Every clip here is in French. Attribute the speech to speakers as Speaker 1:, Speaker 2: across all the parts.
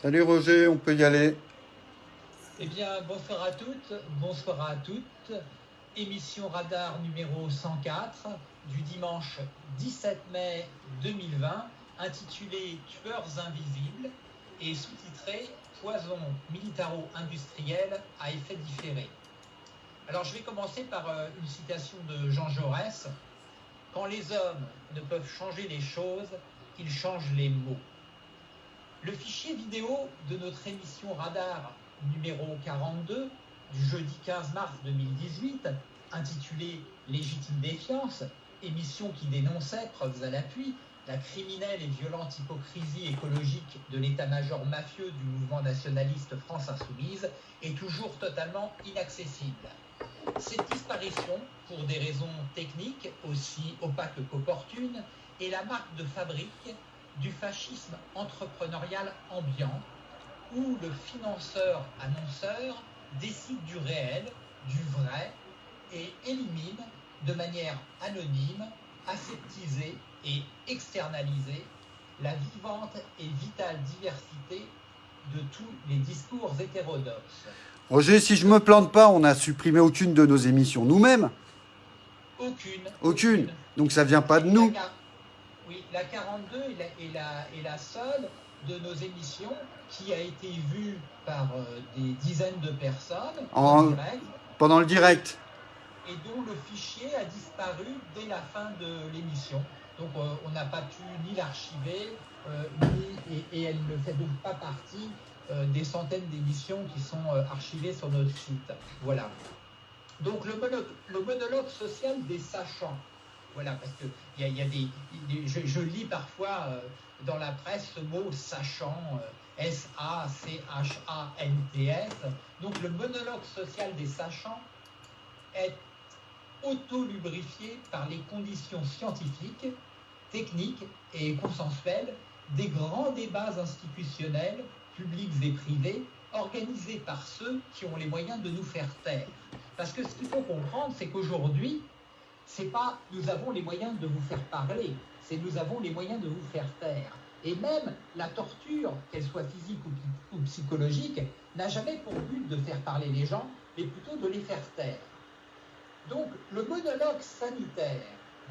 Speaker 1: Salut Roger, on peut y aller.
Speaker 2: Eh bien, bonsoir à toutes, bonsoir à toutes. Émission Radar numéro 104 du dimanche 17 mai 2020, intitulée Tueurs invisibles et sous-titrée Poison militaro-industriel à effet différé. Alors, je vais commencer par euh, une citation de Jean Jaurès. Quand les hommes ne peuvent changer les choses, ils changent les mots. Le fichier vidéo de notre émission Radar numéro 42 du jeudi 15 mars 2018, intitulé Légitime défiance, émission qui dénonçait, preuves à l'appui, la criminelle et violente hypocrisie écologique de l'état-major mafieux du mouvement nationaliste France Insoumise, est toujours totalement inaccessible. Cette disparition, pour des raisons techniques aussi opaques qu'opportunes, est la marque de fabrique du fascisme entrepreneurial ambiant, où le financeur-annonceur décide du réel, du vrai, et élimine de manière anonyme, aseptisée et externalisée la vivante et vitale diversité de tous les discours hétérodoxes.
Speaker 1: Roger, si je me plante pas, on n'a supprimé aucune de nos émissions nous-mêmes?
Speaker 2: Aucune.
Speaker 1: Aucune. Donc ça vient pas de nous.
Speaker 2: Oui, la 42 est la, est la, seule de nos émissions qui a été vue par euh, des dizaines de personnes
Speaker 1: en, direct, pendant le direct.
Speaker 2: Et dont le fichier a disparu dès la fin de l'émission. Donc euh, on n'a pas pu ni l'archiver, euh, et, et, elle ne fait donc pas partie des centaines d'émissions qui sont archivées sur notre site. Voilà. Donc le le monologue social des sachants. Voilà, parce que je, lis parfois euh, dans la presse ce mot sachant, euh, S-A-C-H-A-N-T-S. Donc le monologue social des sachants est auto-lubrifié par les conditions scientifiques, techniques et consensuelles des grands débats institutionnels, publics et privés, organisés par ceux qui ont les moyens de nous faire taire. Parce que ce qu'il faut comprendre, c'est qu'aujourd'hui, c'est pas nous avons les moyens de vous faire parler, c'est nous avons les moyens de vous faire taire. Et même la torture, qu'elle soit physique ou, psychologique, n'a jamais pour but de faire parler les gens, mais plutôt de les faire taire. Donc le monologue sanitaire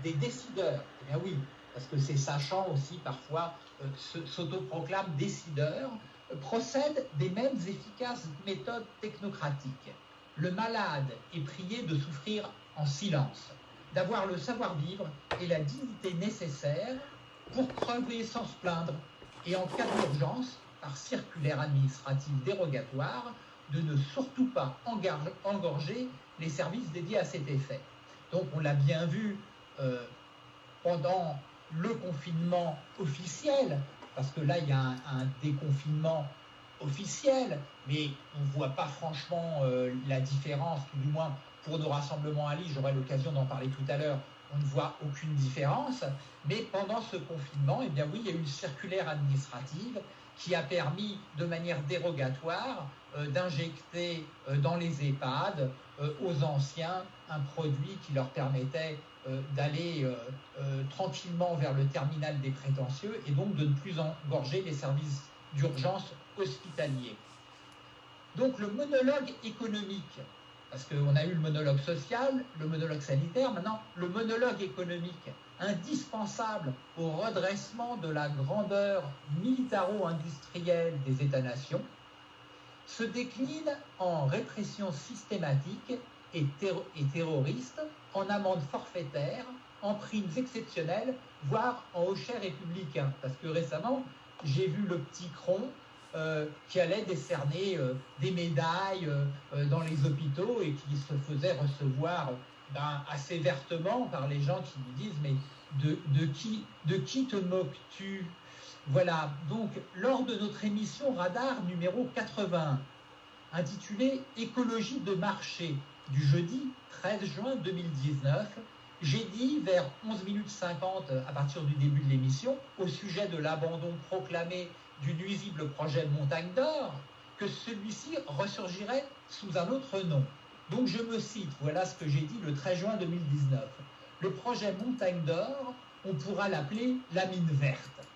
Speaker 2: des décideurs, eh bien oui, parce que ces sachants aussi parfois euh, s'autoproclament décideurs, euh, procède des mêmes efficaces méthodes technocratiques. Le malade est prié de souffrir en silence d'avoir le savoir-vivre et la dignité nécessaire pour crever sans se plaindre et en cas d'urgence, par circulaire administrative dérogatoire, de ne surtout pas engorger les services dédiés à cet effet. Donc on l'a bien vu euh, pendant le confinement officiel, parce que là il y a un, déconfinement officiel, mais on ne voit pas franchement euh, la différence, tout du moins pour nos rassemblements à Lille, j'aurai l'occasion d'en parler tout à l'heure, on ne voit aucune différence. Mais pendant ce confinement, eh bien oui, il y a eu une circulaire administrative qui a permis de manière dérogatoire euh, d'injecter euh, dans les EHPAD euh, aux anciens un produit qui leur permettait d'aller tranquillement vers le terminal des prétentieux et donc de ne plus engorger les services d'urgence hospitaliers. Donc le monologue économique parce qu'on a eu le monologue social, le monologue sanitaire, maintenant le monologue économique, indispensable au redressement de la grandeur militaro-industrielle des États-nations, se décline en répression systématique et, terroriste, en amende forfaitaire, en primes exceptionnelles, voire en hochets républicains. Parce que récemment, j'ai vu le petit Cron qui allait décerner euh, des médailles euh, dans les hôpitaux et qui se faisait recevoir ben, assez vertement par les gens qui lui disent mais qui, de qui te moques-tu? Voilà, donc lors de notre émission Radar numéro 80, intitulée Écologie de marché du jeudi 13 juin 2019, j'ai dit vers 11 minutes 50 à partir du début de l'émission, au sujet de l'abandon proclamé du nuisible projet Montagne d'Or que celui-ci ressurgirait sous un autre nom. Donc je me cite, voilà ce que j'ai dit le 13 juin 2019. Le projet Montagne d'Or, on pourra l'appeler la mine verte.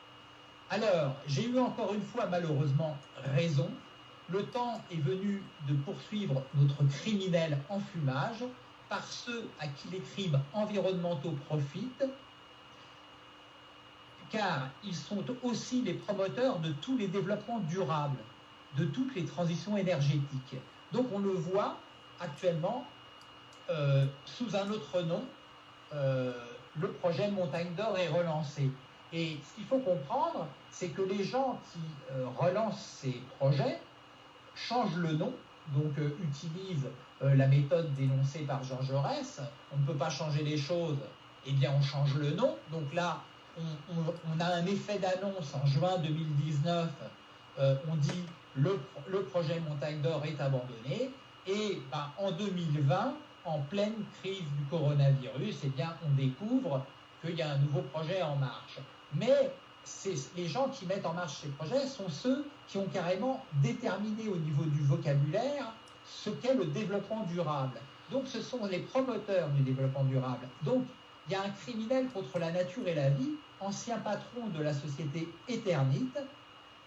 Speaker 2: Alors, j'ai eu encore une fois malheureusement raison. Le temps est venu de poursuivre notre criminel en fumage par ceux à qui les crimes environnementaux profitent, car ils sont aussi les promoteurs de tous les développements durables, de toutes les transitions énergétiques. Donc on le voit actuellement euh, sous un autre nom, euh, le projet Montagne d'Or est relancé. Et ce qu'il faut comprendre, c'est que les gens qui euh, relancent ces projets changent le nom, donc utilisent la méthode dénoncée par Jean Jaurès. On ne peut pas changer les choses, eh bien on change le nom. Donc là, on, a un effet d'annonce en juin 2019. on dit le, le projet Montagne d'Or est abandonné. Et ben, en 2020, en pleine crise du coronavirus, eh bien, on découvre qu'il y a un nouveau projet en marche. Mais les gens qui mettent en marche ces projets sont ceux qui ont carrément déterminé au niveau du vocabulaire ce qu'est le développement durable. Donc ce sont les promoteurs du développement durable. Donc il y a un criminel contre la nature et la vie, ancien patron de la société Eternite,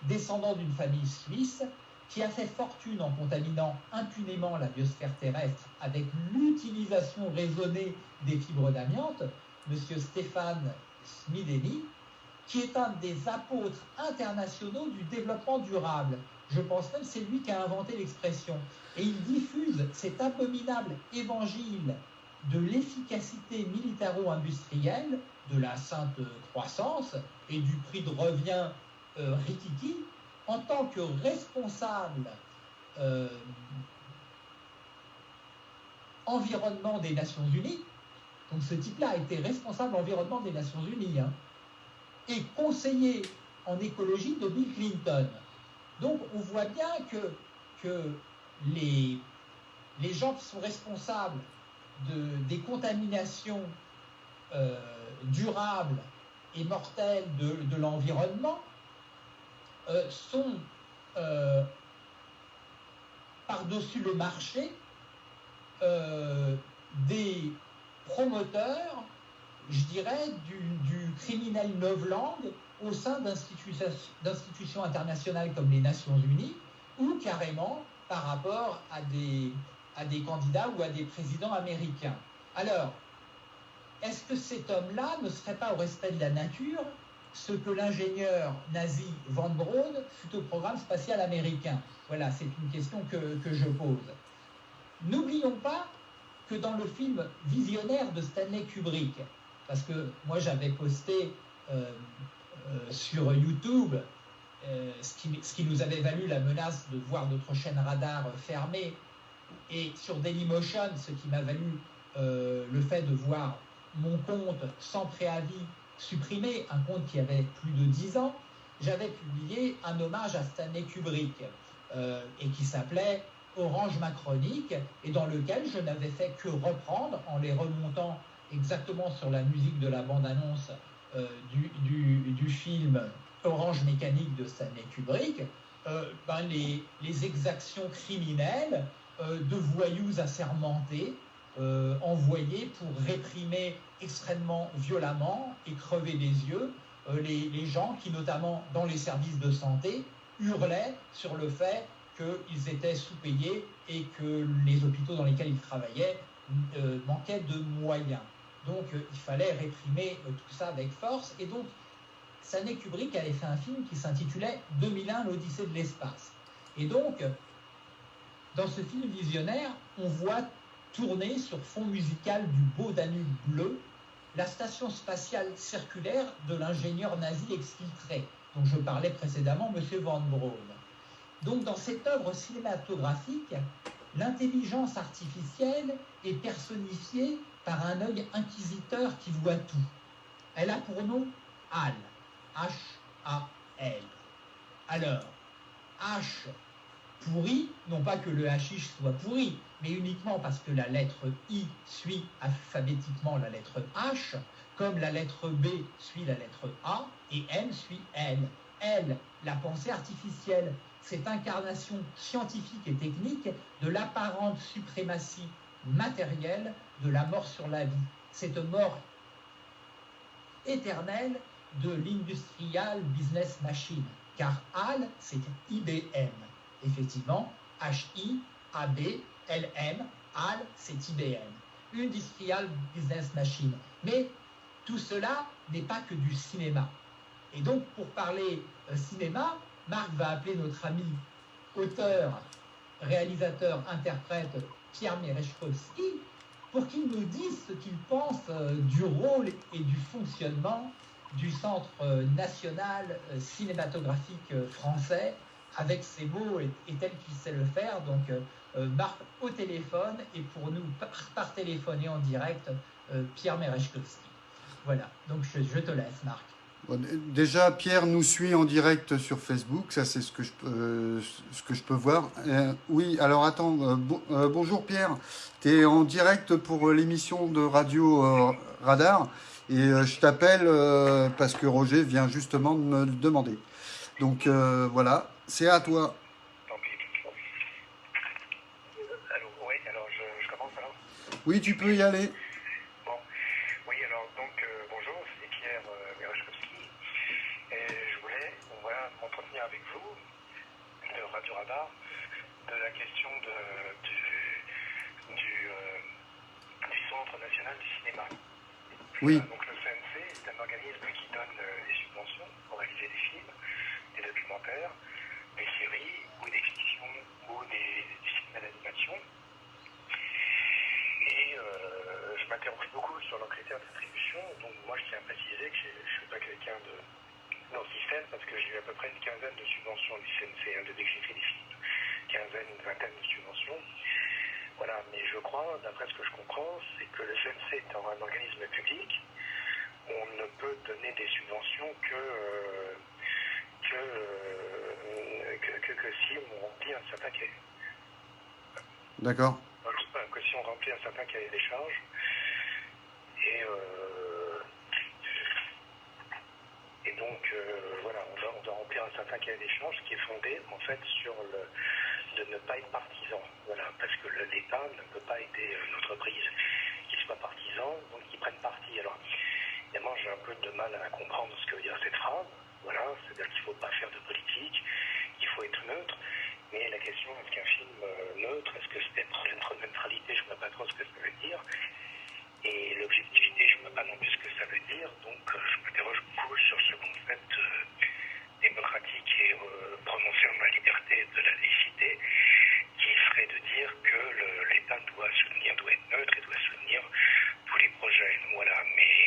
Speaker 2: descendant d'une famille suisse, qui a fait fortune en contaminant impunément la biosphère terrestre avec l'utilisation raisonnée des fibres d'amiante, M. Stéphane Smideni, qui est un des apôtres internationaux du développement durable. Je pense même que c'est lui qui a inventé l'expression. Et il diffuse cet abominable évangile de l'efficacité militaro-industrielle, de la sainte croissance et du prix de revient euh, rikiki, en tant que responsable euh, environnement des Nations Unies, donc ce type-là a été responsable environnement des Nations Unies, hein, et conseiller en écologie de Bill Clinton. Donc on voit bien que, les, les gens qui sont responsables de, des contaminations euh, durables et mortelles de l'environnement euh, sont euh, par-dessus le marché des promoteurs, je dirais, du, criminel novlangue au sein d'institutions internationales comme les Nations Unies ou carrément par rapport à des, à des candidats ou à des présidents américains. Alors, est-ce que cet homme-là ne serait pas au respect de la nature ce que l'ingénieur nazi Van Braun fut au programme spatial américain? Voilà, c'est une question que, je pose. N'oublions pas que dans le film Visionnaire de Stanley Kubrick, parce que moi j'avais posté euh, euh, sur YouTube euh, ce, qui, ce, qui, nous avait valu la menace de voir notre chaîne radar fermée, et sur Dailymotion, ce qui m'a valu le fait de voir mon compte sans préavis supprimé, un compte qui avait plus de 10 ans, j'avais publié un hommage à Stanley Kubrick euh, et qui s'appelait Orange Macronique et dans lequel je n'avais fait que reprendre en les remontant exactement sur la musique de la bande-annonce euh, du, film Orange Mécanique de Stanley Kubrick, euh, ben les, exactions criminelles de voyous assermentés euh, envoyés pour réprimer extrêmement violemment et crever les yeux euh, les, gens qui, notamment dans les services de santé, hurlaient sur le fait qu'ils étaient sous-payés et que les hôpitaux dans lesquels ils travaillaient euh, manquaient de moyens. Donc il fallait réprimer tout ça avec force. Et donc, Stanley Kubrick avait fait un film qui s'intitulait 2001, l'Odyssée de l'espace. Et donc, dans ce film visionnaire, on voit tournée sur fond musical du beau Danube bleu, la station spatiale circulaire de l'ingénieur nazi exfiltré, dont je parlais précédemment, M. Van Braun. Donc dans cette œuvre cinématographique, l'intelligence artificielle est personnifiée par un œil inquisiteur qui voit tout. Elle a pour nom HAL, H-A-L. Alors, H pourri, non pas que le hashish soit pourri, mais uniquement parce que la lettre I suit alphabétiquement la lettre H, comme la lettre B suit la lettre A et M suit L. L, la pensée artificielle, cette incarnation scientifique et technique de l'apparente suprématie matérielle de la mort sur la vie. Cette mort éternelle de l'Industrial Business Machine, car HAL, c'est IBM. Effectivement, H-I-A-B-L-M, HAL, c'est IBM. Industrial Business Machine. Mais tout cela n'est pas que du cinéma. Et donc, pour parler euh, cinéma, Marc va appeler notre ami auteur, réalisateur, interprète Pierre Merechkowski pour qu'il nous dise ce qu'il pense euh, du rôle et du fonctionnement du Centre euh, national cinématographique français avec ses mots et, tel qu'il sait le faire. Donc, Marc au téléphone et pour nous par, téléphone et en direct, Pierre Merechkowski. Voilà, donc je te laisse, Marc
Speaker 1: déjà, Pierre nous suit en direct sur Facebook, ça c'est ce, que je peux, ce que je peux voir. Euh, oui, alors attends, euh, euh, bonjour Pierre, tu es en direct pour l'émission de Radio Radar et je t'appelle parce que Roger vient justement de me le demander. Donc voilà, c'est à toi. Oui, tu peux y aller.
Speaker 3: de la question de, du, euh, du, Centre national du cinéma.
Speaker 1: Oui.
Speaker 3: donc le CNC est un organisme qui donne euh, des subventions pour réaliser des films, des documentaires, des séries ou des fictions ou des, films d'animation. Et euh, je m'interroge beaucoup sur leurs critères d'attribution. Donc moi je tiens à préciser que je ne suis pas quelqu'un de dans le système parce que j'ai eu à peu près une quinzaine de subventions du CNC, hein, de décrypter des films, quinzaine, une vingtaine de subventions. Voilà, mais je crois, d'après ce que je comprends, c'est que le CNC étant un organisme public, on ne peut donner des subventions que, euh, euh, que, que, si on remplit un certain cahier.
Speaker 1: D'accord.
Speaker 3: Que si on remplit un certain cahier des charges. Et euh, donc, euh, voilà, on doit, remplir un certain cahier d'échange qui est fondé, en fait, sur le, de ne pas être partisan. Voilà, parce que l'État ne peut pas aider une entreprise qui soit partisan, donc qui prenne parti. Alors, évidemment, j'ai un peu de mal à comprendre ce que veut dire cette phrase. Voilà, c'est-à-dire qu'il ne faut pas faire de politique, qu'il faut être neutre. Mais la question, est-ce qu'un film euh, neutre, est-ce que c'est être neutralité, je ne vois pas trop ce que ça veut dire. Et l'objectivité, je ne vois pas non plus ce que ça veut dire, donc euh, je m'interroge beaucoup sur ce concept euh, démocratique et prononcer en ma liberté de la laïcité, qui serait de dire que l'État doit soutenir, doit être neutre et doit soutenir tous les projets. Voilà, mais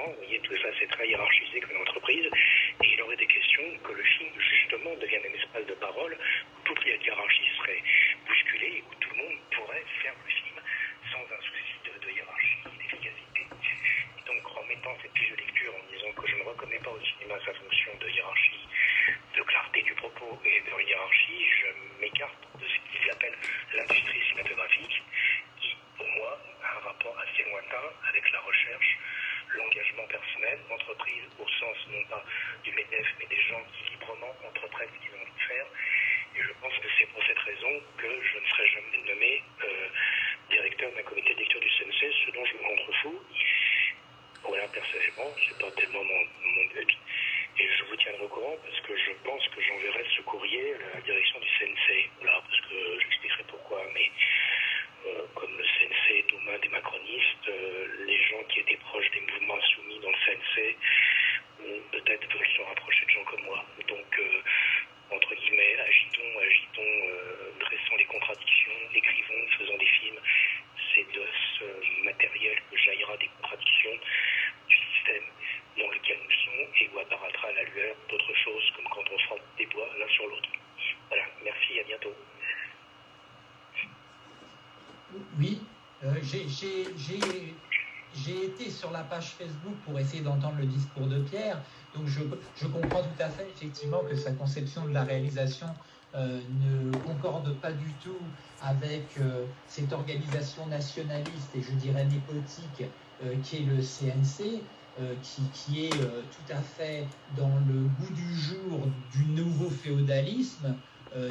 Speaker 3: assistants, vous voyez, tout ça c'est très hiérarchisé comme entreprise, et il aurait des questions que le film justement devienne un espace de parole où toute la hiérarchie serait bousculée, où tout le monde pourrait faire le film sans un souci de, hiérarchie et d'efficacité. Et donc en mettant cette fiche de lecture en disant que je ne reconnais pas au cinéma sa fonction de hiérarchie, de clarté du propos et de hiérarchie, je m'écarte de ce qu'ils appellent l'industrie cinématographique, qui pour moi a un rapport assez lointain avec la recherche, l'engagement personnel, l'entreprise au sens non pas du MEDEF, mais des gens qui librement entreprennent ce qu'ils ont envie de faire. Et je pense que c'est pour cette raison que je ne serai jamais nommé euh, directeur d'un comité de lecture du CNC, ce dont je me contrefous. Voilà, personnellement, c'est pas tellement mon, mon but. Et je vous tiendrai au courant parce que je pense que j'enverrai ce courrier à la direction du CNC. Voilà, parce que j'expliquerai pourquoi. Mais euh, comme le CNC est aux mains des macronistes, euh, les gens qui étaient proches des mouvements insoumis dans le CNC peut-être veulent se rapprocher de gens comme moi. Donc, euh, entre guillemets, agitons, agitons, dressons les contradictions, écrivons, faisons des films. C'est de ce matériel que jaillira des contradictions du système dans lequel nous sommes et où apparaîtra la lueur d'autres choses comme quand on frappe des bois l'un sur l'autre. Voilà, merci, à bientôt.
Speaker 2: Oui, euh, j'ai été sur la page Facebook pour essayer d'entendre le discours de Pierre, donc je, je, comprends tout à fait effectivement que sa conception de la réalisation euh, ne concorde pas du tout avec euh, cette organisation nationaliste et je dirais népotique qui est le CNC. Qui, qui, est tout à fait dans le goût du jour du nouveau féodalisme,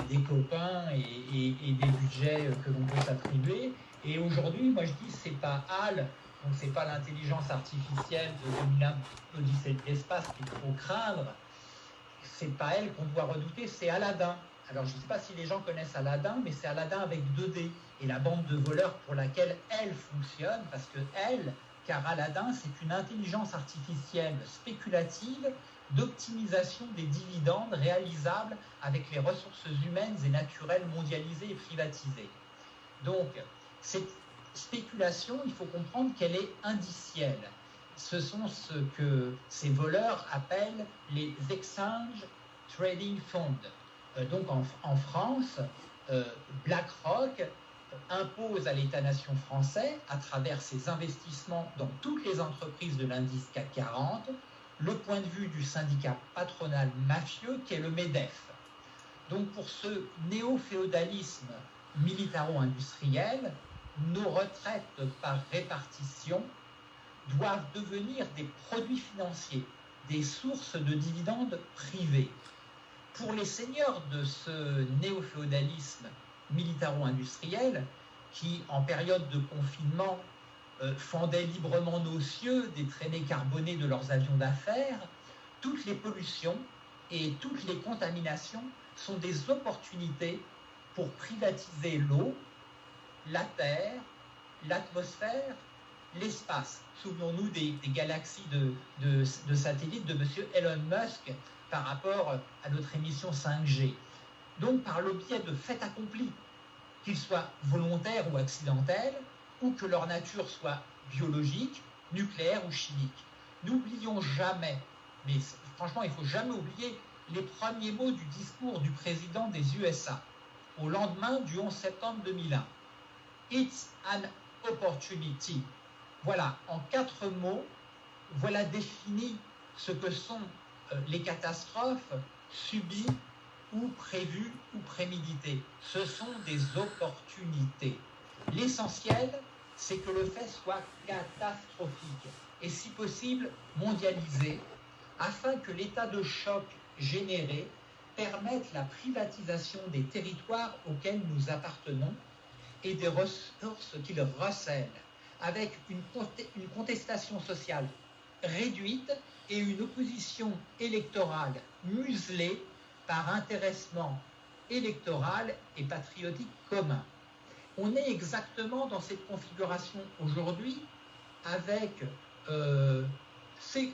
Speaker 2: des copains et, des budgets que l'on peut s'attribuer. Et aujourd'hui, moi je dis, c'est pas HAL, donc c'est pas l'intelligence artificielle de l'Odyssée de l'espace qu'il faut craindre, c'est pas elle qu'on doit redouter, c'est Aladdin. Alors je ne sais pas si les gens connaissent Aladdin, mais c'est Aladdin avec 2D et la bande de voleurs pour laquelle elle fonctionne, parce que elle, car Aladdin, c'est une intelligence artificielle spéculative d'optimisation des dividendes réalisables avec les ressources humaines et naturelles mondialisées et privatisées. Donc, cette spéculation, il faut comprendre qu'elle est indicielle. Ce sont ce que ces voleurs appellent les Exchange Trading Funds. Euh, donc en, France, euh, BlackRock impose à l'État-nation français, à travers ses investissements dans toutes les entreprises de l'indice CAC 40, le point de vue du syndicat patronal mafieux qu'est le MEDEF. Donc pour ce néo-féodalisme militaro-industriel, nos retraites par répartition doivent devenir des produits financiers, des sources de dividendes privés. Pour les seigneurs de ce néo-féodalisme militaro-industriel, qui en période de confinement euh, fendaient librement nos cieux des traînées carbonées de leurs avions d'affaires, toutes les pollutions et toutes les contaminations sont des opportunités pour privatiser l'eau, la terre, l'atmosphère, l'espace. Souvenons-nous des, galaxies de, satellites de M. Elon Musk par rapport à notre émission 5G. Donc par le biais de faits accomplis, qu'ils soient volontaires ou accidentels, ou que leur nature soit biologique, nucléaire ou chimique. N'oublions jamais, mais franchement il faut jamais oublier les premiers mots du discours du président des USA au lendemain du 11 septembre 2001. It's an opportunity. Voilà, en quatre mots, voilà défini ce que sont euh, les catastrophes subies ou prévues ou préméditées. Ce sont des opportunités. L'essentiel, c'est que le fait soit catastrophique et si possible mondialisé, afin que l'état de choc généré permette la privatisation des territoires auxquels nous appartenons et des ressources qu'ils recèlent, avec une, contestation sociale réduite et une opposition électorale muselée par intéressement électoral et patriotique commun. On est exactement dans cette configuration aujourd'hui avec euh,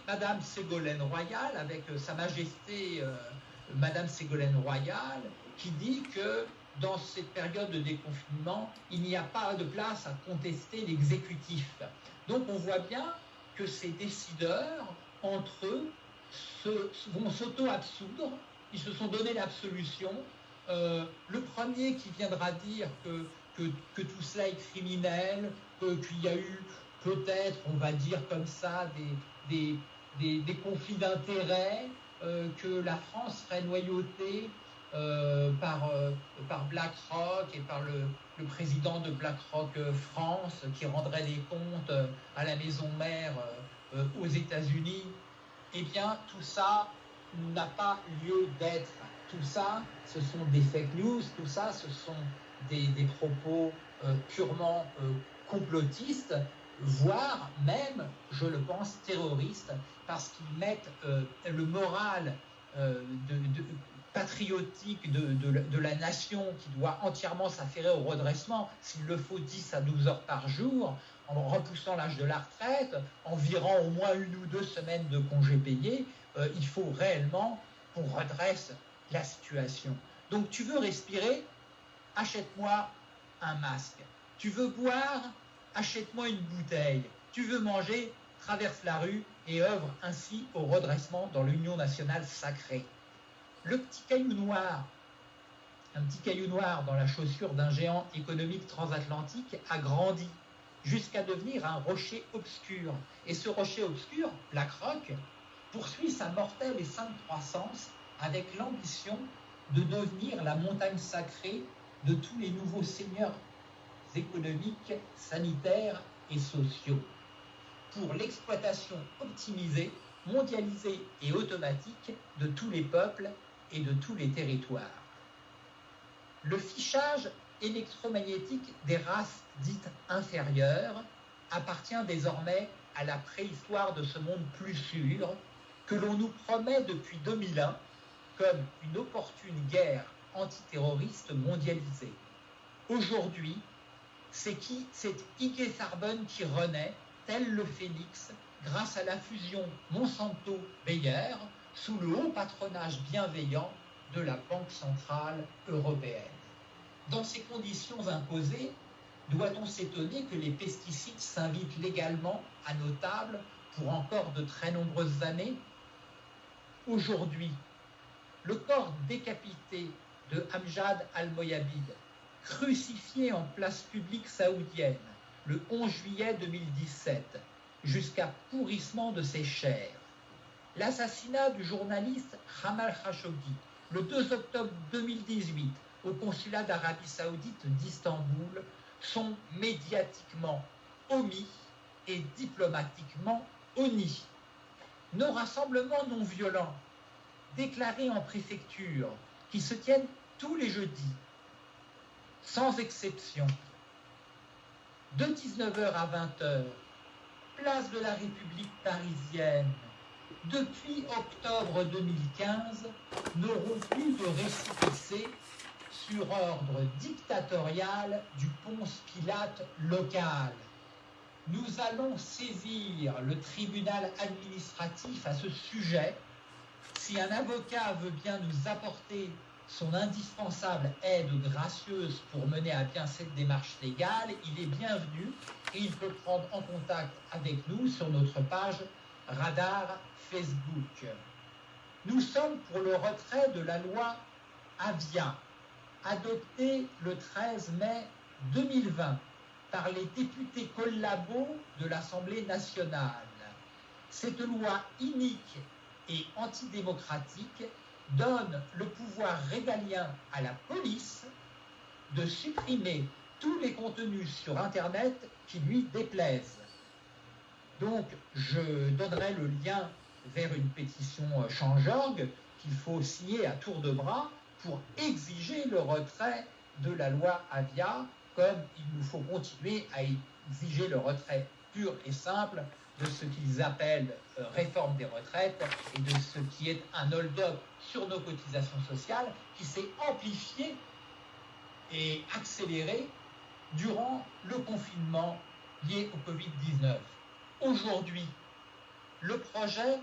Speaker 2: Madame Ségolène Royal, avec euh, Sa Majesté euh, Madame Ségolène Royal, qui dit que dans cette période de déconfinement, il n'y a pas de place à contester l'exécutif. Donc on voit bien que ces décideurs, entre eux, vont s'auto-absoudre, ils se sont donné l'absolution. Euh, le premier qui viendra dire que, que, tout cela est criminel, qu'il y a eu peut-être, on va dire comme ça, des, des, des, conflits d'intérêts, euh, que la France serait noyautée euh, par, euh, par BlackRock et par le, président de BlackRock France qui rendrait des comptes à la maison mère aux États-Unis, eh bien tout ça n'a pas lieu d'être. Tout ça, ce sont des fake news, tout ça, ce sont des, des propos purement complotistes, voire même, je le pense, terroristes, parce qu'ils mettent le moral de, patriotique de, la nation qui doit entièrement s'affairer au redressement, s'il le faut 10 à 12 heures par jour, en repoussant l'âge de la retraite, en virant au moins une ou deux semaines de congés payés, euh, il faut réellement qu'on redresse la situation. Donc tu veux respirer, achète-moi un masque. Tu veux boire, achète-moi une bouteille. Tu veux manger, traverse la rue et œuvre ainsi au redressement dans l'Union nationale sacrée le petit caillou noir, un petit caillou noir dans la chaussure d'un géant économique transatlantique a grandi jusqu'à devenir un rocher obscur. Et ce rocher obscur, BlackRock, poursuit sa mortelle et sainte croissance avec l'ambition de devenir la montagne sacrée de tous les nouveaux seigneurs économiques, sanitaires et sociaux. Pour l'exploitation optimisée, mondialisée et automatique de tous les peuples et de tous les territoires. Le fichage électromagnétique des races dites inférieures appartient désormais à la préhistoire de ce monde plus sûr que l'on nous promet depuis 2001 comme une opportune guerre antiterroriste mondialisée. Aujourd'hui, c'est qui C'est Ike Sarbon qui renaît, tel le phénix, grâce à la fusion Monsanto-Bayer, sous le haut patronage bienveillant de la Banque centrale européenne. Dans ces conditions imposées, doit-on s'étonner que les pesticides s'invitent légalement à nos tables pour encore de très nombreuses années? Aujourd'hui, le corps décapité de Amjad al-Moyabid, crucifié en place publique saoudienne le 11 juillet 2017, jusqu'à pourrissement de ses chairs, l'assassinat du journaliste Jamal Khashoggi le 2 octobre 2018 au consulat d'Arabie saoudite d'Istanbul sont médiatiquement omis et diplomatiquement honnis. Nos rassemblements non violents, déclarés en préfecture, qui se tiennent tous les jeudis, sans exception, de 19h à 20h, place de la République parisienne, depuis octobre 2015, n'auront plus de récépissé sur ordre dictatorial du Ponce Pilate local. Nous allons saisir le tribunal administratif à ce sujet. Si un avocat veut bien nous apporter son indispensable aide gracieuse pour mener à bien cette démarche légale, il est bienvenu et il peut prendre en contact avec nous sur notre page Radar Facebook. Nous sommes pour le retrait de la loi Avia, adoptée le 13 mai 2020 par les députés collabos de l'Assemblée nationale. Cette loi inique et antidémocratique donne le pouvoir régalien à la police de supprimer tous les contenus sur Internet qui lui déplaisent. Donc, je donnerai le lien vers une pétition euh, Change.org qu'il faut signer à tour de bras pour exiger le retrait de la loi Avia, comme il nous faut continuer à exiger le retrait pur et simple de ce qu'ils appellent euh, réforme des retraites et de ce qui est un hold-up sur nos cotisations sociales qui s'est amplifié et accéléré durant le confinement lié au Covid-19. Aujourd'hui, le projet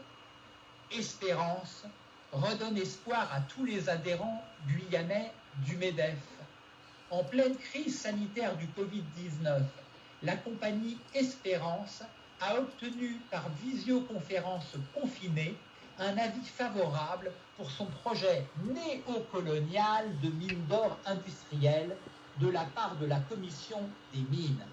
Speaker 2: Espérance redonne espoir à tous les adhérents guyanais du MEDEF. En pleine crise sanitaire du Covid-19, la compagnie Espérance a obtenu par visioconférence confinée un avis favorable pour son projet néocolonial de mine d'or industrielle de la part de la Commission des mines.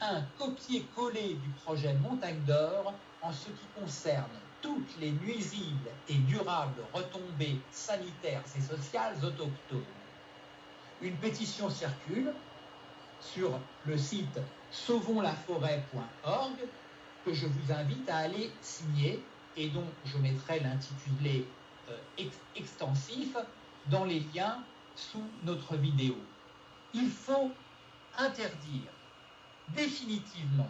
Speaker 2: Un copier-coller du projet Montagne d'Or en ce qui concerne toutes les nuisibles et durables retombées sanitaires et sociales autochtones. Une pétition circule sur le site sauvonslaforêt.org que je vous invite à aller signer et dont je mettrai l'intitulé euh, extensif dans les liens sous notre vidéo. Il faut interdire définitivement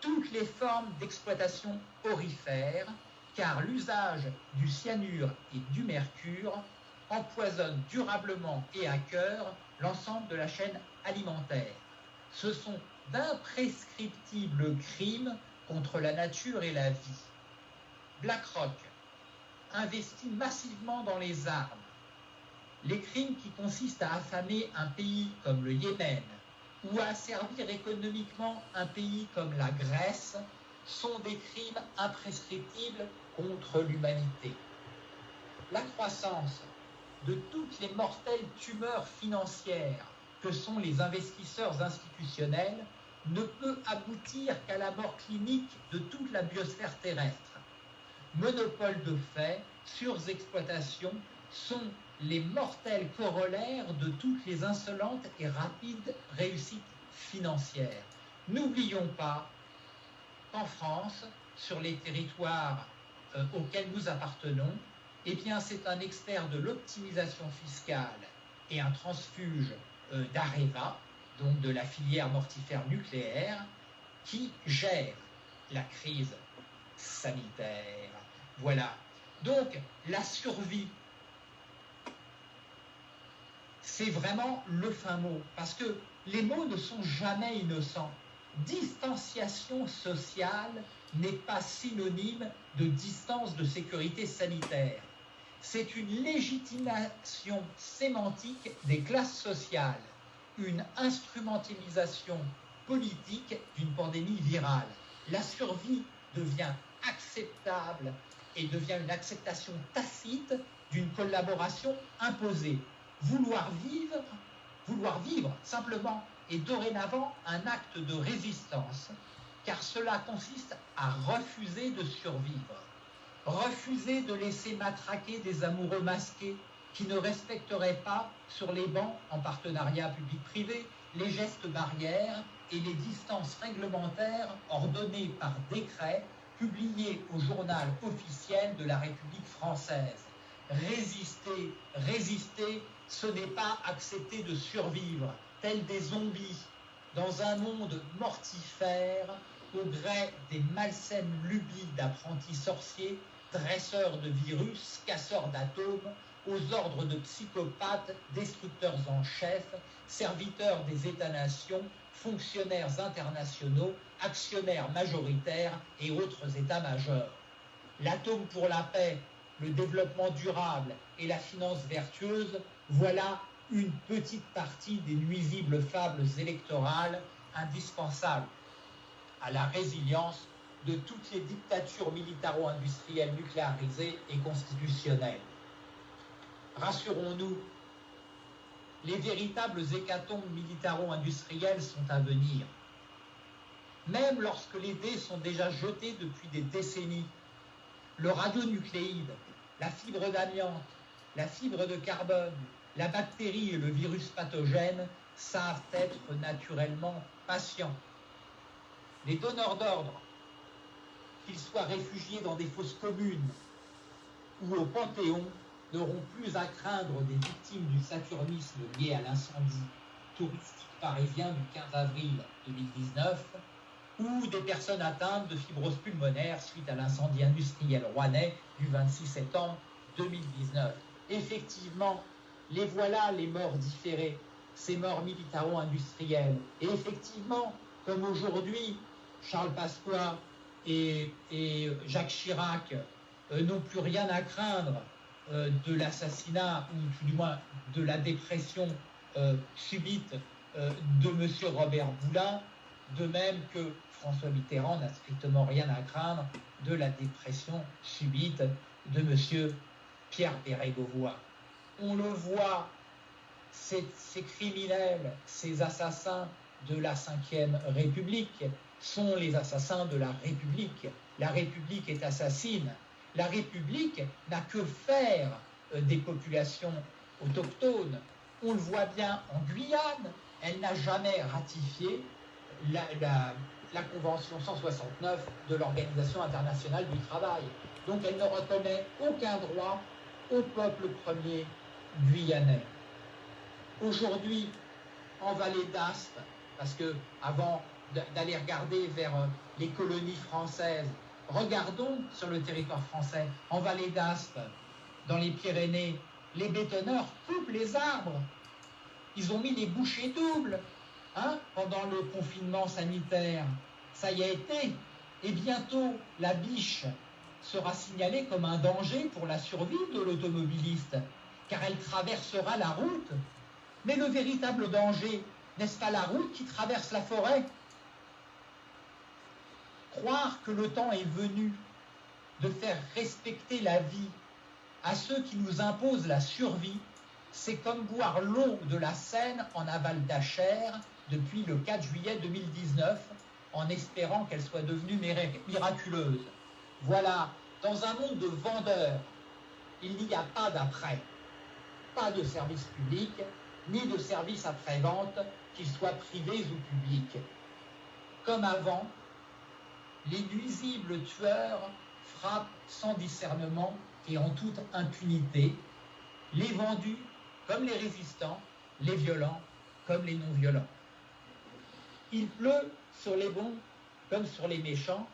Speaker 2: toutes les formes d'exploitation orifère, car l'usage du cyanure et du mercure empoisonne durablement et à cœur l'ensemble de la chaîne alimentaire. Ce sont d'imprescriptibles crimes contre la nature et la vie. BlackRock investit massivement dans les armes. Les crimes qui consistent à affamer un pays comme le Yémen ou à servir économiquement un pays comme la Grèce sont des crimes imprescriptibles contre l'humanité. La croissance de toutes les mortelles tumeurs financières que sont les investisseurs institutionnels ne peut aboutir qu'à la mort clinique de toute la biosphère terrestre. Monopole de fait, surexploitation sont les mortels corollaires de toutes les insolentes et rapides réussites financières. N'oublions pas qu'en France, sur les territoires euh, auxquels nous appartenons, eh c'est un expert de l'optimisation fiscale et un transfuge euh, d'Areva, donc de la filière mortifère nucléaire, qui gère la crise sanitaire. Voilà. Donc, la survie, c'est vraiment le fin mot, parce que les mots ne sont jamais innocents. Distanciation sociale n'est pas synonyme de distance de sécurité sanitaire. C'est une légitimation sémantique des classes sociales une instrumentalisation politique d'une pandémie virale. La survie devient acceptable et devient une acceptation tacite d'une collaboration imposée. Vouloir vivre, vouloir vivre simplement est dorénavant un acte de résistance, car cela consiste à refuser de survivre, refuser de laisser matraquer des amoureux masqués qui ne respecterait pas sur les bancs en partenariat public-privé les gestes barrières et les distances réglementaires ordonnées par décret publié au journal officiel de la République française. Résister, résister, ce n'est pas accepter de survivre, tels des zombies, dans un monde mortifère, au gré des malsaines lubies d'apprentis sorciers dresseurs de virus, casseurs d'atomes, aux ordres de psychopathes, destructeurs en chef, serviteurs des États-nations, fonctionnaires internationaux, actionnaires majoritaires et autres États-majors. L'atome pour la paix, le développement durable et la finance vertueuse, voilà une petite partie des nuisibles fables électorales indispensables à la résilience de toutes les dictatures militaro-industrielles nucléarisées et constitutionnelles. Rassurons-nous, les véritables hécatombes militaro-industrielles sont à venir. Même lorsque les dés sont déjà jetés depuis des décennies, le radionucléide, la fibre d'amiante, la fibre de carbone, la bactérie et le virus pathogène savent être naturellement patients. Les donneurs d'ordre, qu'ils soient réfugiés dans des fosses communes ou au Panthéon, n'auront plus à craindre des victimes du saturnisme lié à l'incendie touristique parisien du 15 avril 2019 ou des personnes atteintes de fibrose pulmonaire suite à l'incendie industriel rouennais du 26 septembre 2019. Effectivement, les voilà les morts différées, ces morts militaro-industrielles. Et effectivement, comme aujourd'hui, Charles Pasqua et, Jacques Chirac euh, n'ont plus rien à craindre euh, de l'assassinat, ou tout du moins de la dépression euh, subite de M. Robert Boulin, de même que François Mitterrand n'a strictement rien à craindre de la dépression subite de M. Pierre Bérégovoy. On le voit, ces, criminels, ces assassins de la Ve République sont les assassins de la République. La République est assassine. La République n'a que faire euh, des populations autochtones. On le voit bien en Guyane, elle n'a jamais ratifié la Convention 169 de l'Organisation internationale du travail. Donc elle ne reconnaît aucun droit au peuple premier guyanais. Aujourd'hui, en vallée d'Aspe, parce que avant d'aller regarder vers euh, les colonies françaises, regardons sur le territoire français, en vallée d'Aspe, dans les Pyrénées, les bétonneurs coupent les arbres. Ils ont mis des bouchées doubles hein, pendant le confinement sanitaire. Ça y a été. Et bientôt, la biche sera signalée comme un danger pour la survie de l'automobiliste, car elle traversera la route. Mais le véritable danger, n'est-ce pas la route qui traverse la forêt? Croire que le temps est venu de faire respecter la vie à ceux qui nous imposent la survie, c'est comme boire l'eau de la Seine en aval d'Achère depuis le 4 juillet 2019, en espérant qu'elle soit devenue miraculeuse. Voilà, dans un monde de vendeurs, il n'y a pas d'après, pas de service public, ni de service après-vente, qu'ils soient privés ou publics. Comme avant, les nuisibles tueurs frappent sans discernement et en toute impunité, les vendus comme les résistants, les violents comme les non-violents. Il pleut sur les bons comme sur les méchants.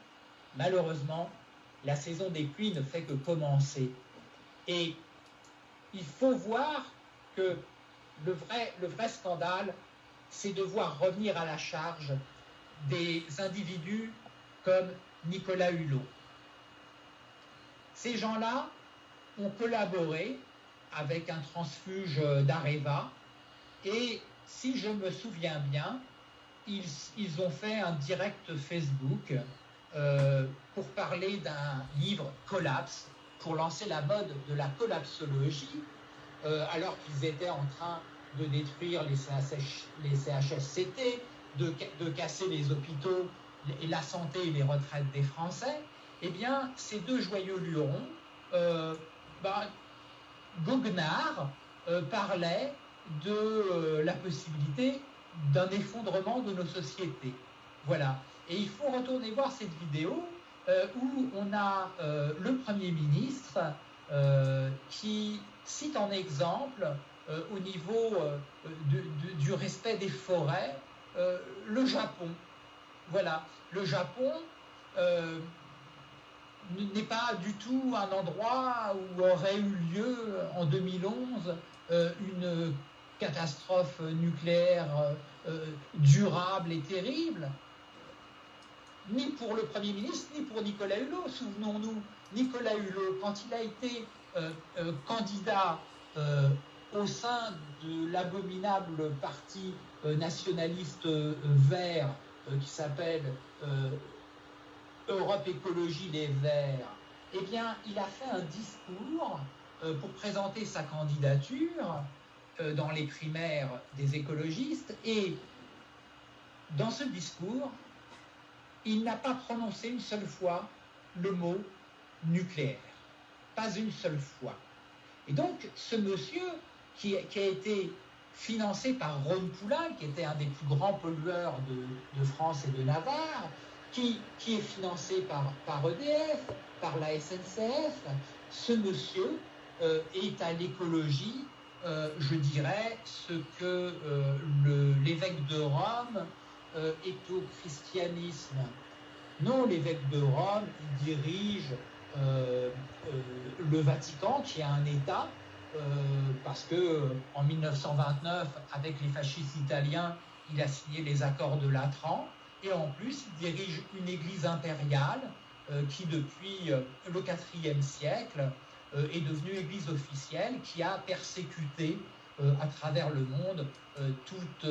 Speaker 2: Malheureusement, la saison des pluies ne fait que commencer. Et il faut voir que le vrai, le vrai scandale, c'est de voir revenir à la charge des individus comme Nicolas Hulot. Ces gens-là ont collaboré avec un transfuge d'Areva et si je me souviens bien, ils, ont fait un direct Facebook euh, pour parler d'un livre Collapse, pour lancer la mode de la collapsologie, euh, alors qu'ils étaient en train de détruire les, CHSCT, de, casser les hôpitaux et la santé et les retraites des Français, eh bien, ces deux joyeux lurons, euh, bah, Goguenard euh, parlait de euh, la possibilité d'un effondrement de nos sociétés. Voilà. Et il faut retourner voir cette vidéo où on a le Premier ministre qui cite en exemple au niveau du respect des forêts le Japon. Voilà, le Japon, n'est pas du tout un endroit où aurait eu lieu en 2011 une catastrophe nucléaire durable et terrible, ni pour le Premier ministre, ni pour Nicolas Hulot. Souvenons-nous, Nicolas Hulot, quand il a été candidat au sein de l'abominable parti nationaliste vert qui s'appelle Europe Écologie Les Verts, eh bien, il a fait un discours euh, pour présenter sa candidature euh, dans les primaires des écologistes et dans ce discours, il n'a pas prononcé une seule fois le mot nucléaire. Pas une seule fois. Et donc, ce monsieur qui, a été financé par Ron Poulain, qui était un des plus grands pollueurs de France et de Navarre, qui, est financé par, par EDF, par la SNCF. Ce monsieur euh, est à l'écologie, euh, je dirais, ce que euh, l'évêque de Rome au christianisme. Non, l'évêque de Rome, il dirige le Vatican, qui est un État, parce que en 1929, avec les fascistes italiens, il a signé les accords de Latran. Et en plus, il dirige une église impériale euh, qui, depuis euh, le IVe siècle, euh, est devenue église officielle, qui a persécuté à travers le monde toutes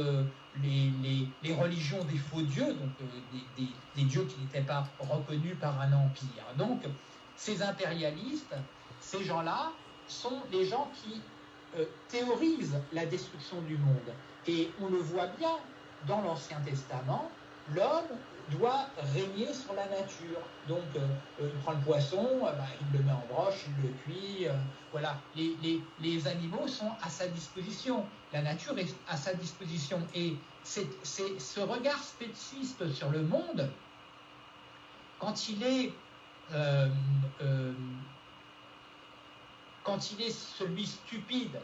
Speaker 2: les, religions des faux dieux, donc des, dieux qui n'étaient pas reconnus par un empire. Donc, ces impérialistes, ces gens-là, sont les gens qui théorisent la destruction du monde. Et on le voit bien dans l'Ancien Testament, l'homme doit régner sur la nature. Donc, euh, euh, il prend le poisson, euh, bah, il le met en broche, il le cuit. voilà, les, animaux sont à sa disposition. La nature est à sa disposition. Et c'est ce regard spéciste sur le monde, quand il est quand il est celui stupide,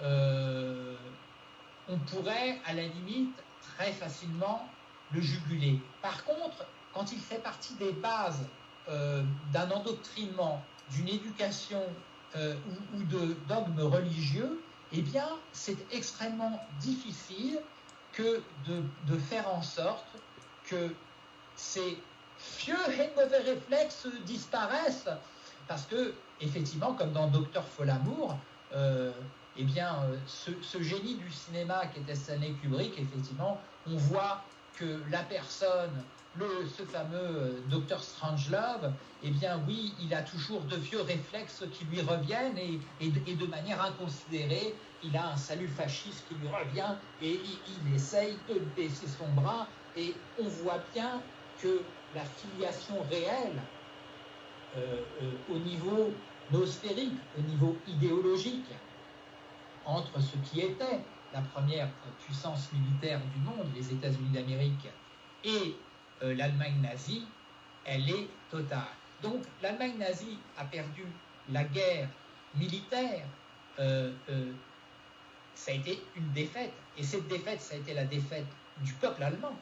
Speaker 2: on pourrait à la limite très facilement le juguler. Par contre, quand il fait partie des bases euh, d'un endoctrinement, d'une éducation euh, ou, de dogmes religieux, eh bien, c'est extrêmement difficile de, faire en sorte que ces vieux et mauvais réflexes disparaissent. Parce que, effectivement, comme dans Docteur Folamour, euh, eh bien, ce, ce, génie du cinéma qui était Stanley Kubrick, effectivement, on voit que la personne, ce fameux euh, docteur Strangelove, eh bien oui, il a toujours de vieux réflexes qui lui reviennent et, et, de manière inconsidérée, il a un salut fasciste qui lui revient et il, essaye de baisser son bras et on voit bien que la filiation réelle euh, euh, au niveau nosphérique, au niveau idéologique, entre ce qui était la première puissance militaire du monde, les États-Unis d'Amérique, et euh, l'Allemagne nazie, elle est totale. Donc l'Allemagne nazie a perdu la guerre militaire, euh, euh, ça a été une défaite. Et cette défaite, ça a été la défaite du peuple allemand.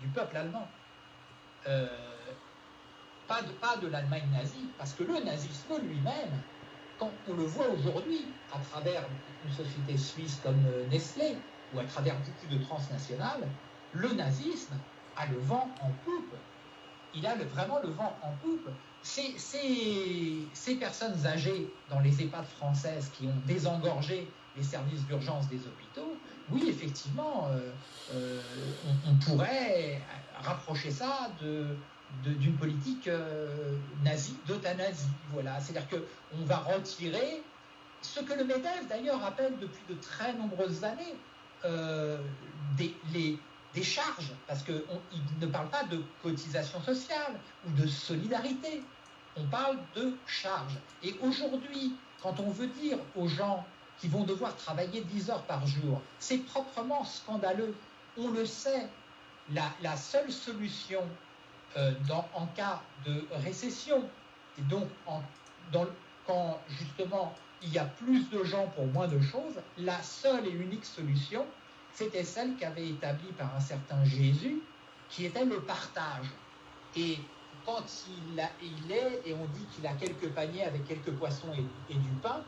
Speaker 2: Du peuple allemand. pas de, pas de l'Allemagne nazie, parce que le nazisme lui-même, quand on le voit aujourd'hui à travers une société suisse comme euh, Nestlé ou à travers beaucoup de transnationales, le nazisme a le vent en poupe. Il a vraiment le vent en poupe. Ces, personnes âgées dans les EHPAD françaises qui ont désengorgé les services d'urgence des hôpitaux, oui, effectivement, euh, euh, on, pourrait rapprocher ça de, d'une politique euh, nazie, d'euthanasie. Voilà. C'est-à-dire qu'on va retirer ce que le MEDEF d'ailleurs rappelle depuis de très nombreuses années, euh, des, des charges, parce qu'il ne parle pas de cotisation sociale ou de solidarité, on parle de charges. Et aujourd'hui, quand on veut dire aux gens qui vont devoir travailler 10 heures par jour, c'est proprement scandaleux. On le sait, la, la seule solution euh, en cas de récession, et donc quand justement il y a plus de gens pour moins de choses, la seule et unique solution, c'était celle qu'avait établie par un certain Jésus, qui était le partage. Et quand il, il, est, et on dit qu'il a quelques paniers avec quelques poissons et, du pain,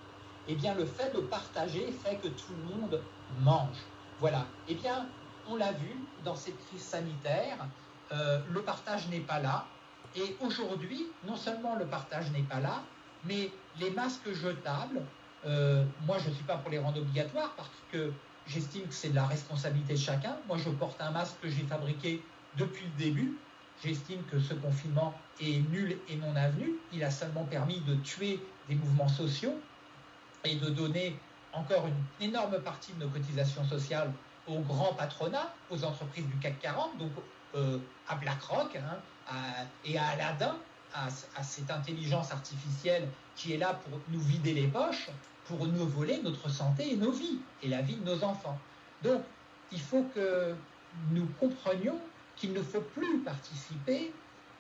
Speaker 2: eh bien le fait de partager fait que tout le monde mange. Voilà. Eh bien, on l'a vu dans cette crise sanitaire, euh, le partage n'est pas là. Et aujourd'hui, non seulement le partage n'est pas là, mais les masques jetables, euh, moi je ne suis pas pour les rendre obligatoires parce que j'estime que c'est de la responsabilité de chacun. Moi je porte un masque que j'ai fabriqué depuis le début. J'estime que ce confinement est nul et non avenu. Il a seulement permis de tuer des mouvements sociaux et de donner encore une énorme partie de nos cotisations sociales au grand patronat, aux entreprises du CAC 40, donc euh, à BlackRock hein, et à Aladdin, à, cette intelligence artificielle qui est là pour nous vider les poches, pour nous voler notre santé et nos vies, et la vie de nos enfants. Donc, il faut que nous comprenions qu'il ne faut plus participer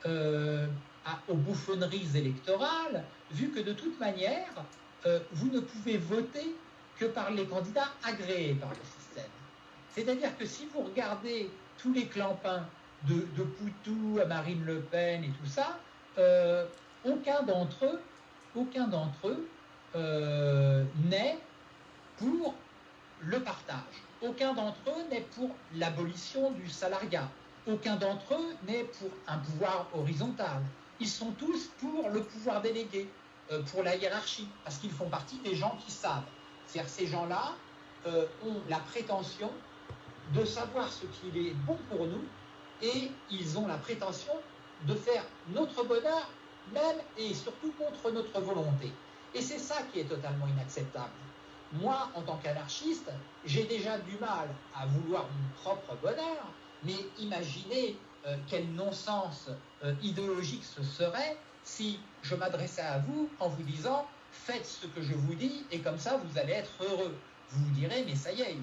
Speaker 2: euh, aux bouffonneries électorales, vu que de toute manière, euh, vous ne pouvez voter que par les candidats agréés par le système. C'est-à-dire que si vous regardez tous les clampins de, Poutou à Marine Le Pen et tout ça, euh, aucun d'entre eux, aucun d'entre eux euh, n'est pour le partage. Aucun d'entre eux n'est pour l'abolition du salariat. Aucun d'entre eux n'est pour un pouvoir horizontal. Ils sont tous pour le pouvoir délégué, euh, pour la hiérarchie, parce qu'ils font partie des gens qui savent. C'est-à-dire ces gens-là ont la prétention de savoir ce qui est bon pour nous et ils ont la prétention de faire notre bonheur, même et surtout contre notre volonté. Et c'est ça qui est totalement inacceptable. Moi, en tant qu'anarchiste, j'ai déjà du mal à vouloir mon propre bonheur, mais imaginez euh, quel non-sens euh, idéologique ce serait si je m'adressais à vous en vous disant faites ce que je vous dis et comme ça vous allez être heureux. Vous vous direz mais ça y est,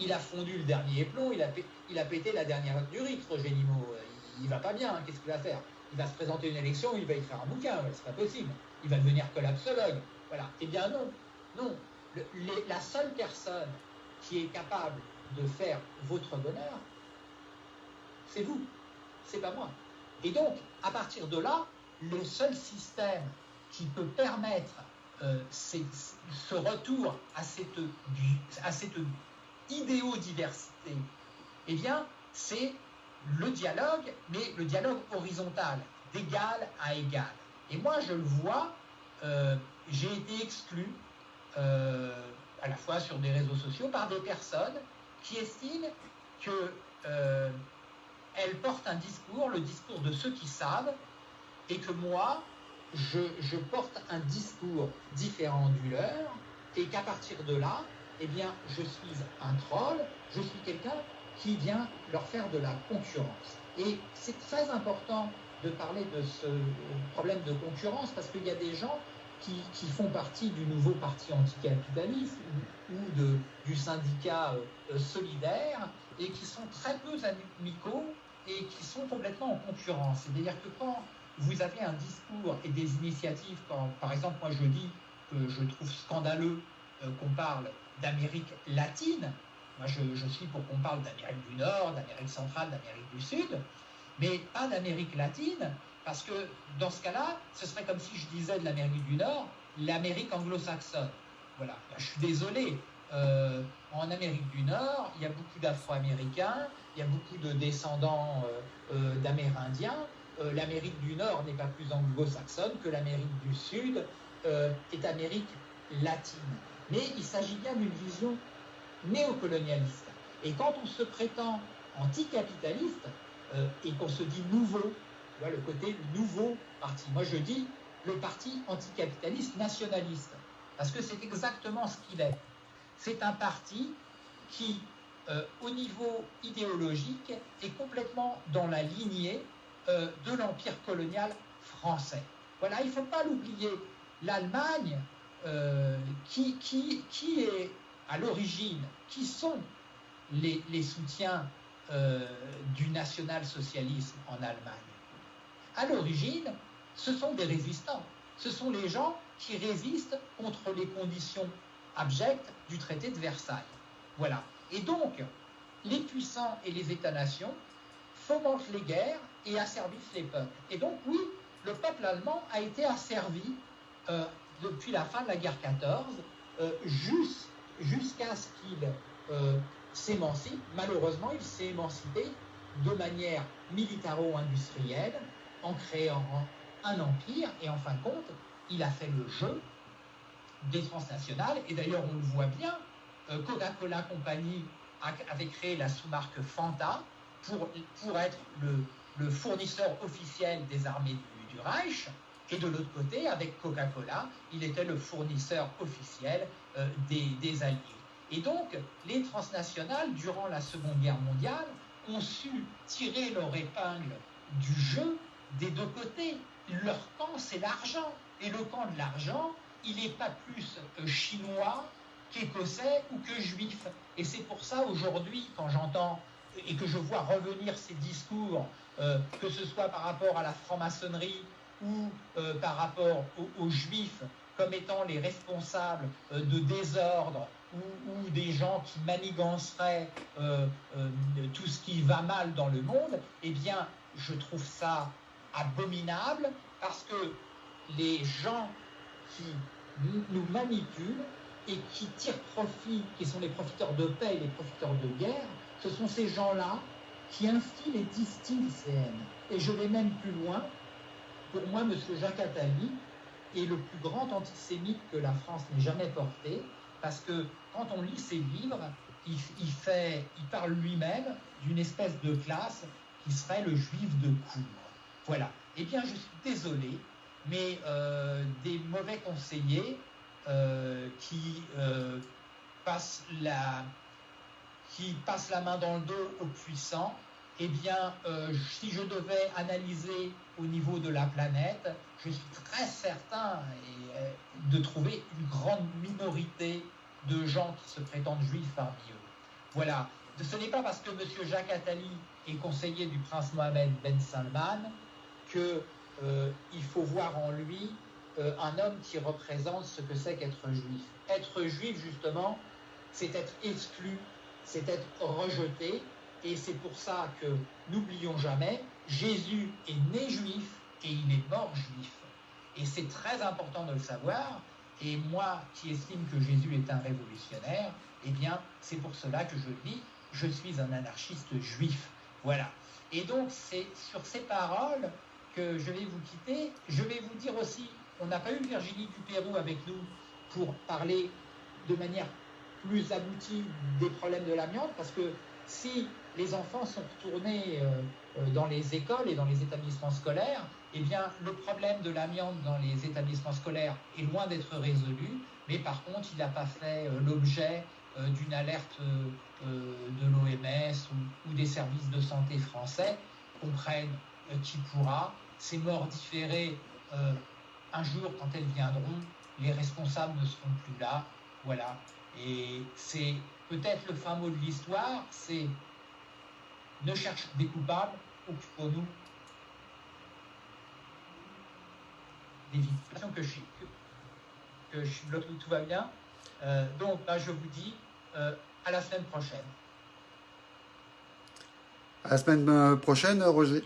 Speaker 2: il a, fondu le dernier plomb, il a, pété la dernière du riz, Roger Nimo. Il, va pas bien, qu'est-ce qu'il va faire? Il va se présenter une élection, il va écrire un bouquin, c'est pas possible. Il va devenir collapsologue. Voilà. Eh bien non, non. la seule personne qui est capable de faire votre bonheur, c'est vous, c'est pas moi. Et donc, à partir de là, le seul système qui peut permettre ce retour à cette, idéodiversité Eh bien, c'est le dialogue, mais le dialogue horizontal, d'égal à égal. Et moi, je le vois, euh, j'ai été exclu, euh, à la fois sur des réseaux sociaux, par des personnes qui estiment que euh, elles portent un discours, le discours de ceux qui savent, et que moi, je, porte un discours différent du leur, et qu'à partir de là, eh bien, je suis un troll, je suis quelqu'un qui vient leur faire de la concurrence. Et c'est très important de parler de ce problème de concurrence parce qu'il y a des gens qui, font partie du nouveau parti anticapitaliste ou, de, du syndicat euh, solidaire et qui sont très peu amicaux et qui sont complètement en concurrence. C'est-à-dire que quand vous avez un discours et des initiatives, quand par exemple moi je dis que je trouve scandaleux euh, qu'on parle d'Amérique latine. Moi, je, suis pour qu'on parle d'Amérique du Nord, d'Amérique centrale, d'Amérique du Sud, mais pas d'Amérique latine, parce que dans ce cas-là, ce serait comme si je disais de l'Amérique du Nord, l'Amérique anglo-saxonne. Voilà, je suis désolé. Euh, en Amérique du Nord, il y a beaucoup d'Afro-Américains, il y a beaucoup de descendants euh, euh. L'Amérique du Nord n'est pas plus anglo-saxonne que l'Amérique du Sud est Amérique latine mais il s'agit bien d'une vision néocolonialiste. Et quand on se prétend anticapitaliste euh, et qu'on se dit nouveau, tu vois, le côté nouveau parti, moi je dis le parti anticapitaliste nationaliste, parce que c'est exactement ce qu'il est. C'est un parti qui, euh, au niveau idéologique, est complètement dans la lignée euh, de l'empire colonial français. Voilà, il ne faut pas l'oublier. L'Allemagne, euh, qui, est à l'origine, qui sont les, les soutiens euh, du national-socialisme en Allemagne À l'origine, ce sont des résistants. Ce sont les gens qui résistent contre les conditions abjectes du traité de Versailles. Voilà. Et donc, les puissants et les États-nations fomente les guerres et asservisse les peuples. Et donc oui, le peuple allemand a été asservi euh, depuis la fin de la guerre 14 euh, jusqu'à ce qu'il euh, s'émancipe. Malheureusement, il s'est émancipé de manière militaro-industrielle en créant un empire et en fin de compte, il a fait le jeu des transnationales et d'ailleurs on le voit bien, Coca-Cola Company avait créé la sous-marque Fanta pour, être le, le fournisseur officiel des armées du, Reich, et de l'autre côté, avec Coca-Cola, il était le fournisseur officiel euh, des, des, Alliés. Et donc, les transnationales, durant la Seconde Guerre mondiale, ont su tirer leur épingle du jeu des deux côtés. Leur camp, c'est l'argent. Et le camp de l'argent, il n'est pas plus euh, chinois qu'écossais ou que juif. Et c'est pour ça, aujourd'hui, quand j'entends et que je vois revenir ces discours euh, que ce soit par rapport à la franc-maçonnerie ou euh, par rapport aux, juifs comme étant les responsables euh, de désordre ou, des gens qui maniganceraient tout ce qui va mal dans le monde, eh bien, je trouve ça abominable parce que les gens qui nous manipulent et qui tirent profit, qui sont les profiteurs de paix et les profiteurs de guerre, ce sont ces gens-là qui instille et distille ces. Et je vais même plus loin. Pour moi, M. Jacques Attali est le plus grand antisémite que la France n'ait jamais porté, parce que quand on lit ses livres, il parle lui-même d'une espèce de classe qui serait le juif de cour. Voilà. Eh bien, je suis désolé, mais euh, des mauvais conseillers euh, qui euh, passent la, qui passe la main dans le dos aux puissants, eh bien, euh, si je devais analyser au niveau de la planète, je suis très certain euh, de trouver une grande minorité de gens qui se prétendent juifs parmi eux. Voilà. Ce n'est pas parce que M. Jacques Attali est conseiller du prince Mohamed Ben Salman qu'il euh, faut voir en lui un homme qui représente ce que c'est qu'être juif. Être juif, justement, c'est être exclu c'est être rejeté. Et c'est pour ça que, n'oublions jamais, Jésus est né juif et il est mort juif. Et c'est très important de le savoir. Et moi, qui estime que Jésus est un révolutionnaire, eh bien, c'est pour cela que je dis, je suis un anarchiste juif. Voilà. Et donc, c'est sur ces paroles que je vais vous quitter. Je vais vous dire aussi, on n'a pas eu Virginie Pérou avec nous pour parler de manière plus abouti des problèmes de l'amiante, parce que si les enfants sont retournés euh, euh, dans les écoles et dans les établissements scolaires, eh bien, le problème de l'amiante dans les établissements scolaires est loin d'être résolu, mais par contre, il n'a pas fait euh, l'objet d'une alerte de l'OMS ou, des services de santé français, comprennent qui pourra. Ces morts différées, un jour, quand elles viendront, les responsables ne seront plus là. Voilà. Et c'est peut-être le fin mot de l'histoire, c'est ne cherche des coupables, occupons-nous des victimes. Que je, que, que je bloque, tout va bien. Euh, donc là, je vous dis euh, à la semaine prochaine.
Speaker 1: À la semaine euh, prochaine, Roger.